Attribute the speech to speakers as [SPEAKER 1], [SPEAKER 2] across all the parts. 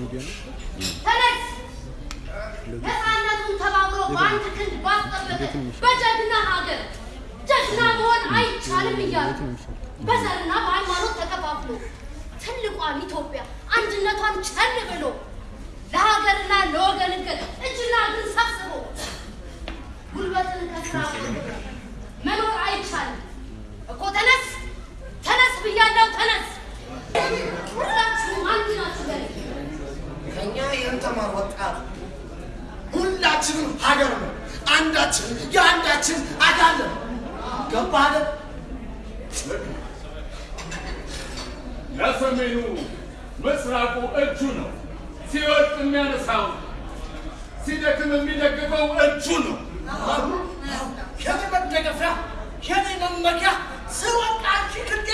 [SPEAKER 1] ሚዲያ ነው።
[SPEAKER 2] ተነስ! ነፃነቱን ተባብሮ በአንድ ክንድ ባስጠበቀ በጀግና ሀገር ጀግና መሆን አይቻልም እያሉ በዘርና በሃይማኖት ተከፋፍሎ ትልቋን ኢትዮጵያ አንድነቷን ቸል ብሎ ለሀገርና ለወገን
[SPEAKER 3] የንተማር ወጣት ሁላችንም ሀገር ነው። አንዳችን የአንዳችን አካል ነው። ገባህ አይደል?
[SPEAKER 4] ለሰሜኑ ምስራቁ እጁ ነው። ሲወድቅ የሚያነሳው ሲደክም የሚደግፈው እጁ ነው።
[SPEAKER 3] የኔ መደገፊያ የኔ መመኪያ ስወድቅ አንቺ ክንዴ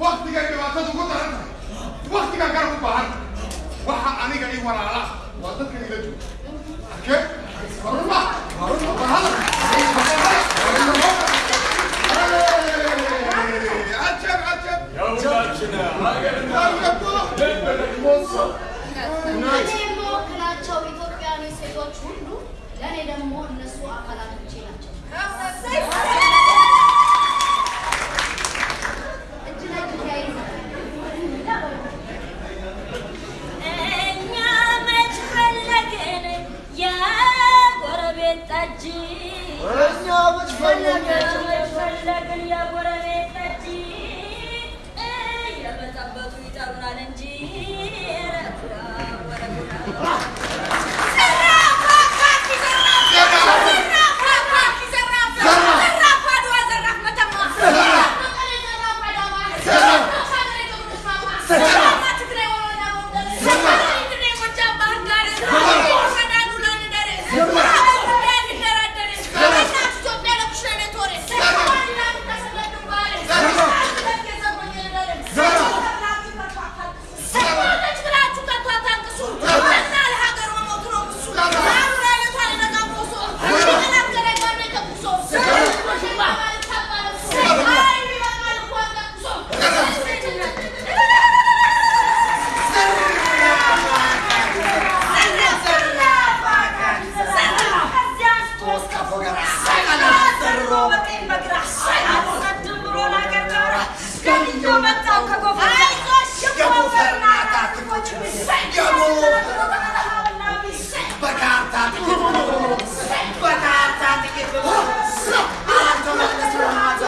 [SPEAKER 4] Waqtiga dhibaatadu ku daran tahay. Waqtiga garab u baahan. Waxa aniga ii walaala waa dadka ila jooga. Arkee? Waruma. Waruma.
[SPEAKER 2] የምወክላቸው ኢትዮጵያውያን ሴቶች ሁሉ ለእኔ ደግሞ እነሱ አካላት